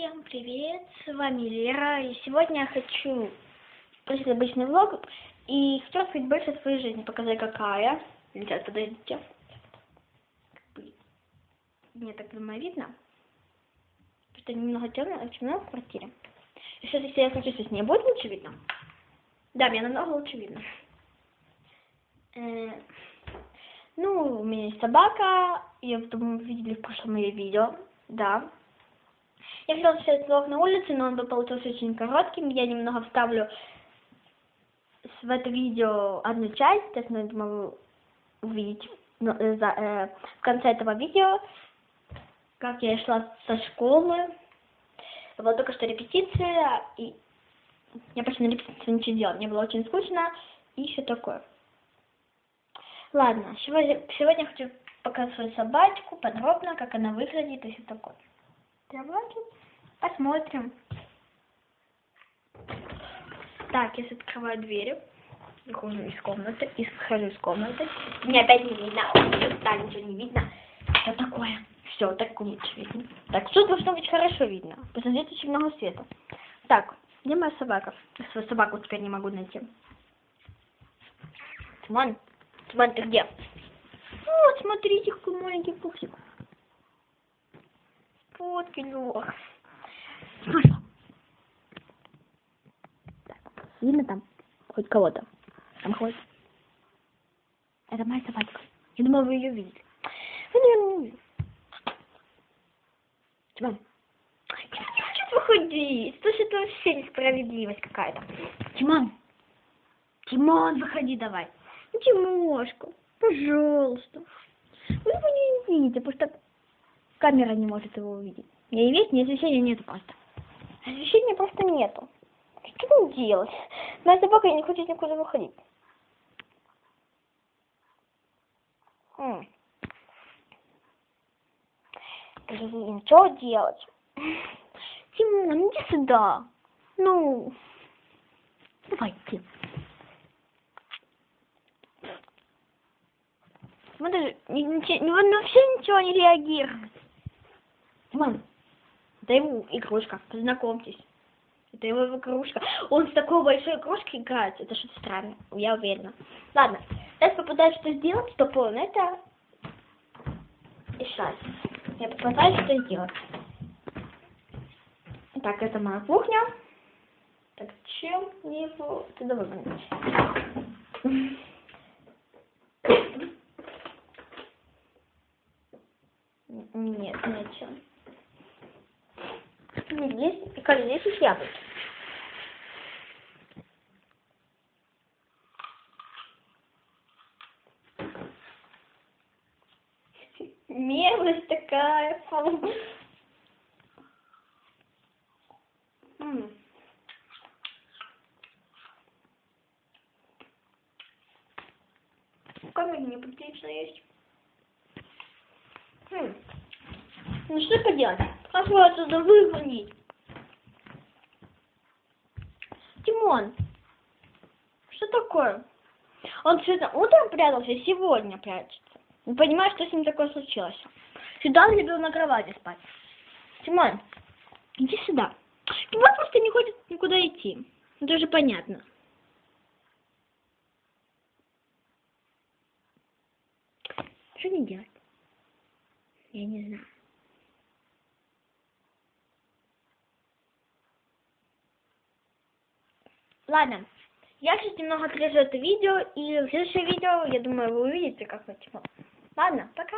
Всем привет, с вами Лера, и сегодня я хочу включить обычный влог, и хочу рассказать больше о своей жизни, показать какая. Сейчас, подождите. Мне так, думаю, видно. Что немного темно, темно в квартире. И сейчас, если я включу свет, не будет лучше видно? Да, мне намного лучше видно. Э, ну, у меня есть собака, я думаю, видели в прошлом моем видео, да. Я хотела снять влог на улице, но он бы получился очень коротким. Я немного вставлю в это видео одну часть, так я думаю, увидеть ну, э, за, э, в конце этого видео, как я шла со школы. Была только что репетиция, и я почти на репетиции ничего делала. Мне было очень скучно и все такое. Ладно, сегодня, сегодня хочу свою собачку подробно, как она выглядит и все такое. Давайте посмотрим. Так, я открываю дверь, выхожу из комнаты, и схожу из комнаты. Мне опять не видно, да, ничего не видно. Что такое? Все, так лучше видно. Так, тут должно быть хорошо видно. Посмотрите, очень много света. Так, где моя собака? Свою собаку теперь не могу найти. Тимон, Тимон, ты где? Вот, смотрите, какой маленький пупсик. Вот, Килюх. Так, видно там хоть кого-то? Там хоть. Это моя собачка. Я думала, вы ее видели. Вы, наверное, не увидели. Тимон. Я не хочу выходить. Слушай, это вообще несправедливость какая-то. Тимон. Тимон, выходи давай. Ну, Тимошка, пожалуйста. Вы его не видите, потому что камера не может его увидеть. Не есть, ни освещения нету просто. Освещения просто нету. Что мне делать? Моя собака не хочет никуда выходить. М. Блин, что делать? Тимон, иди сюда. Ну, давайте. Мы даже ни, ни, он вообще ничего не реагирует. Тимон, это его игрушка, познакомьтесь. Это его игрушка. Он с такой большой игрушкой играет. Это что-то странное, я уверена. Ладно, сейчас попытаюсь что сделать, чтобы он это решать. Я попытаюсь что сделать. Так, это моя кухня. Так, чем его туда выгнать? Здесь, и как здесь есть яблоки. Мелость такая. М. Камень неприлично есть. Хм. Ну что поделать? Как его отсюда выгонить? Тимон, что такое? Он сегодня утром прятался, сегодня прячется. Не понимаю, что с ним такое случилось. Сюда он любил на кровати спать. Тимон, иди сюда. Тимон просто не хочет никуда идти. Это уже понятно. Что не делать? Я не знаю. Ладно, я сейчас немного отрежу это видео, и в следующее видео, я думаю, вы увидите, как это. Ладно, пока.